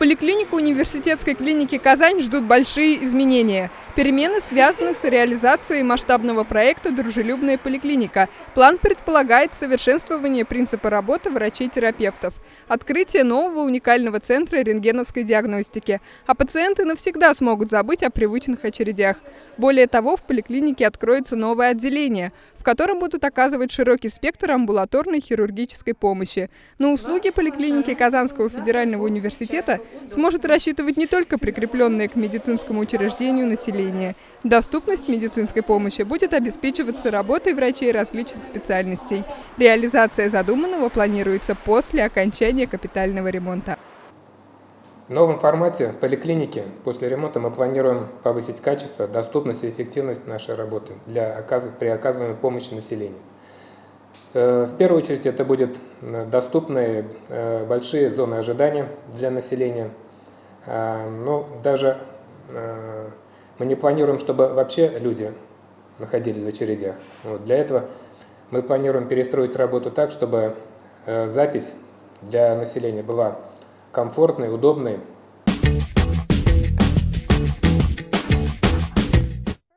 Поликлинику университетской клиники «Казань» ждут большие изменения. Перемены связаны с реализацией масштабного проекта «Дружелюбная поликлиника». План предполагает совершенствование принципа работы врачей-терапевтов, открытие нового уникального центра рентгеновской диагностики. А пациенты навсегда смогут забыть о привычных очередях. Более того, в поликлинике откроется новое отделение, в котором будут оказывать широкий спектр амбулаторной хирургической помощи. На услуги поликлиники Казанского федерального университета сможет рассчитывать не только прикрепленное к медицинскому учреждению население. Доступность медицинской помощи будет обеспечиваться работой врачей различных специальностей. Реализация задуманного планируется после окончания капитального ремонта. В новом формате поликлиники после ремонта мы планируем повысить качество, доступность и эффективность нашей работы для, при оказываемой помощи населению. Э, в первую очередь это будут э, доступные э, большие зоны ожидания для населения. Но даже мы не планируем, чтобы вообще люди находились в очередях. Вот для этого мы планируем перестроить работу так, чтобы запись для населения была комфортной, удобной,